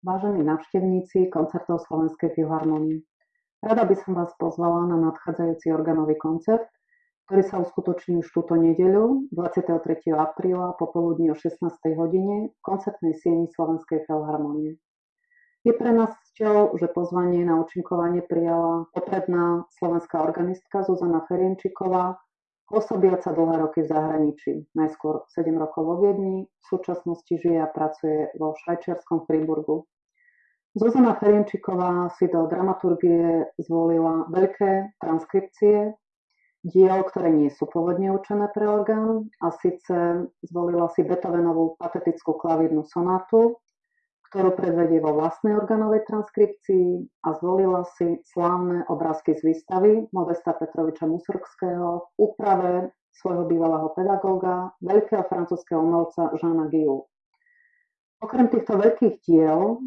vážení návštevníci koncertov Slovenskej filharmonie. Rada by som vás pozvala na nadchádzajúci organový koncert, ktorý sa uskutoční už túto nedeľu 23. apríla popoludní o 16. hodine v koncertnej sieni Slovenskej filharmonie. Je pre nás cťou, že pozvanie na účinkovanie prijala popredná slovenská organistka Zuzana Ferienčiková, pôsobiaca dlhé roky v zahraničí, najskôr 7 rokov vo Viedni, v súčasnosti žije a pracuje vo švajčiarskom Friburgu. Zuzana Ferienčiková si do dramaturgie zvolila veľké transkripcie diel, ktoré nie sú pôvodne určené pre orgán a síce zvolila si Beethovenovú patetickú klavírnu sonátu, ktorú predvedie vo vlastnej organovej transkripcii a zvolila si slávne obrázky z výstavy Modesta Petroviča Musorgského v úprave svojho bývalého pedagóga, veľkého francúzského umelca Žána Giu. Okrem týchto veľkých diel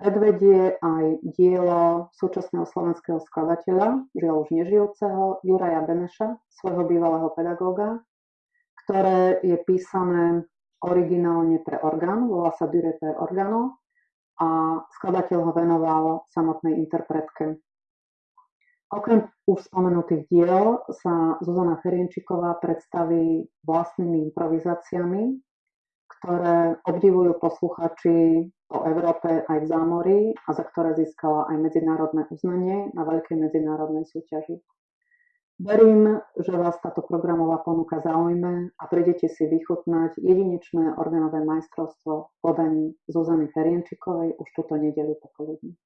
predvedie aj dielo súčasného slovenského skladateľa, žiaľ už nežijúceho, Juraja Beneša, svojho bývalého pedagóga, ktoré je písané originálne pre orgán, volá sa Dure per organo a skladateľ ho venoval samotnej interpretke. Okrem už spomenutých diel sa Zuzana Ferienčiková predstaví vlastnými improvizáciami, ktoré obdivujú posluchači po Európe aj v zámorí a za ktoré získala aj medzinárodné uznanie na veľkej medzinárodnej súťaži. Verím, že vás táto programová ponuka zaujme a prídete si vychutnať jedinečné organové majstrovstvo v Zuzany Ferienčikovej už túto nedeľu popoludní.